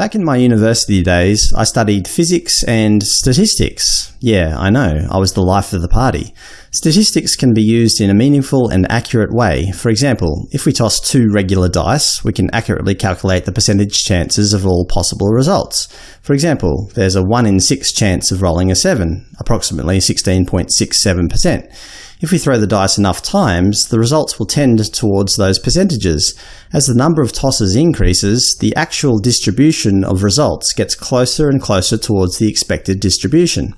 Back in my university days, I studied physics and statistics. Yeah, I know, I was the life of the party. Statistics can be used in a meaningful and accurate way. For example, if we toss two regular dice, we can accurately calculate the percentage chances of all possible results. For example, there's a 1 in 6 chance of rolling a 7, approximately 16.67%. If we throw the dice enough times, the results will tend towards those percentages. As the number of tosses increases, the actual distribution of results gets closer and closer towards the expected distribution.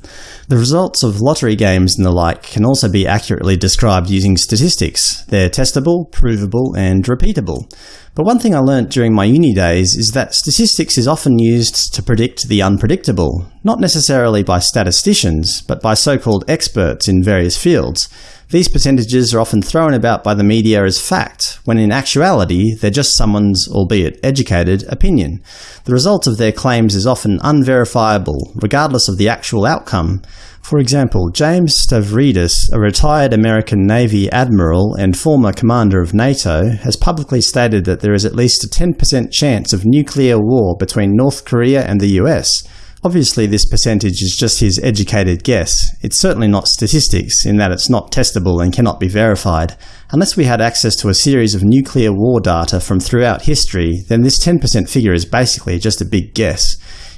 The results of lottery games and the like can also be accurately described using statistics. They're testable, provable, and repeatable. But one thing I learnt during my uni days is that statistics is often used to predict the unpredictable, not necessarily by statisticians, but by so-called experts in various fields. These percentages are often thrown about by the media as fact, when in actuality they're just someone's, albeit educated, opinion. The result of their claims is often unverifiable, regardless of the actual outcome. For example, James Stavridis, a retired American Navy admiral and former commander of NATO, has publicly stated that there is at least a 10% chance of nuclear war between North Korea and the US. Obviously this percentage is just his educated guess. It's certainly not statistics, in that it's not testable and cannot be verified. Unless we had access to a series of nuclear war data from throughout history, then this 10% figure is basically just a big guess.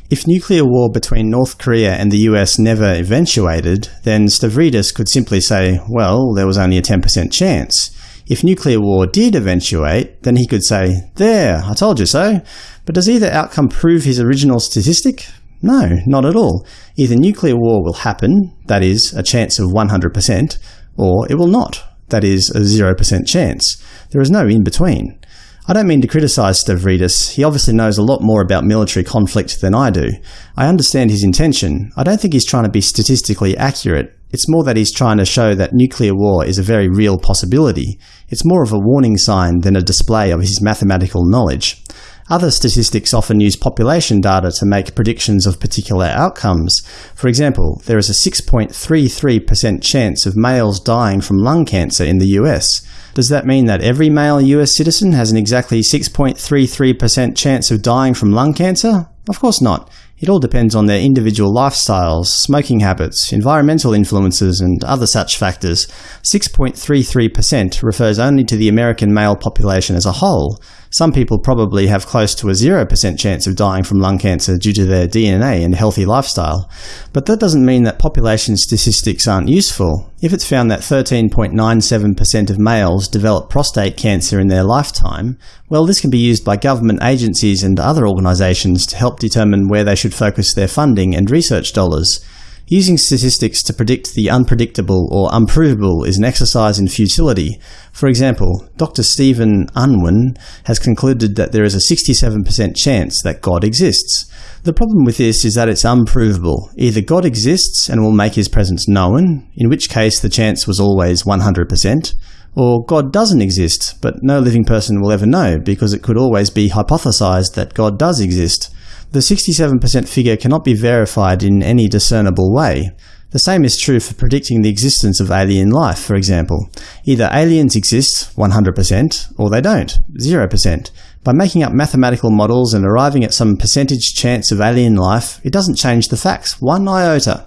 If nuclear war between North Korea and the US never eventuated, then Stavridis could simply say, well, there was only a 10% chance. If nuclear war did eventuate, then he could say, there, I told you so. But does either outcome prove his original statistic? No, not at all. Either nuclear war will happen, that is, a chance of 100%, or it will not, that is, a 0% chance. There is no in-between. I don't mean to criticise Stavridis, he obviously knows a lot more about military conflict than I do. I understand his intention. I don't think he's trying to be statistically accurate. It's more that he's trying to show that nuclear war is a very real possibility. It's more of a warning sign than a display of his mathematical knowledge. Other statistics often use population data to make predictions of particular outcomes. For example, there is a 6.33% chance of males dying from lung cancer in the US. Does that mean that every male US citizen has an exactly 6.33% chance of dying from lung cancer? Of course not. It all depends on their individual lifestyles, smoking habits, environmental influences, and other such factors. 6.33% refers only to the American male population as a whole. Some people probably have close to a 0% chance of dying from lung cancer due to their DNA and healthy lifestyle. But that doesn't mean that population statistics aren't useful. If it's found that 13.97% of males develop prostate cancer in their lifetime, well this can be used by government agencies and other organisations to help determine where they should focus their funding and research dollars. Using statistics to predict the unpredictable or unprovable is an exercise in futility. For example, Dr. Stephen Unwin has concluded that there is a 67% chance that God exists. The problem with this is that it's unprovable. Either God exists and will make his presence known, in which case the chance was always 100%, or God doesn't exist, but no living person will ever know because it could always be hypothesized that God does exist. The 67% figure cannot be verified in any discernible way. The same is true for predicting the existence of alien life, for example. Either aliens exist 100%, or they don't 0%. By making up mathematical models and arriving at some percentage chance of alien life, it doesn't change the facts one iota.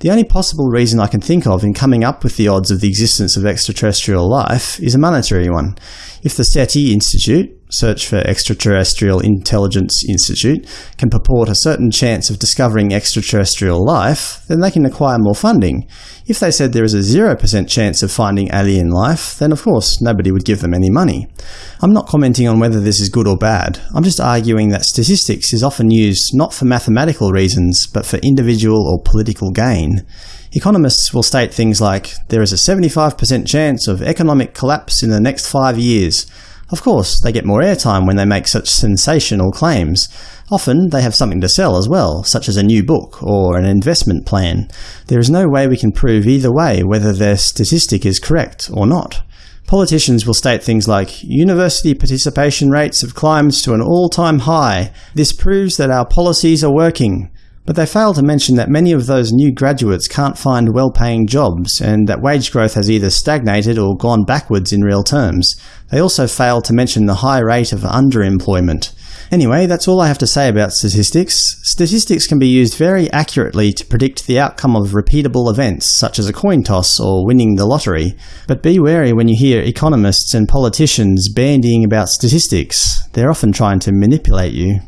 The only possible reason I can think of in coming up with the odds of the existence of extraterrestrial life is a monetary one. If the SETI Institute, Search for Extraterrestrial Intelligence Institute, can purport a certain chance of discovering extraterrestrial life, then they can acquire more funding. If they said there is a 0% chance of finding alien life, then of course nobody would give them any money. I'm not commenting on whether this is good or bad. I'm just arguing that statistics is often used not for mathematical reasons, but for individual or political gain. Economists will state things like, there is a 75% chance of economic collapse in the next five years. Of course, they get more airtime when they make such sensational claims. Often they have something to sell as well, such as a new book or an investment plan. There is no way we can prove either way whether their statistic is correct or not. Politicians will state things like, university participation rates have climbed to an all-time high. This proves that our policies are working. But they fail to mention that many of those new graduates can't find well-paying jobs, and that wage growth has either stagnated or gone backwards in real terms. They also fail to mention the high rate of underemployment. Anyway, that's all I have to say about statistics. Statistics can be used very accurately to predict the outcome of repeatable events, such as a coin toss or winning the lottery. But be wary when you hear economists and politicians bandying about statistics. They're often trying to manipulate you.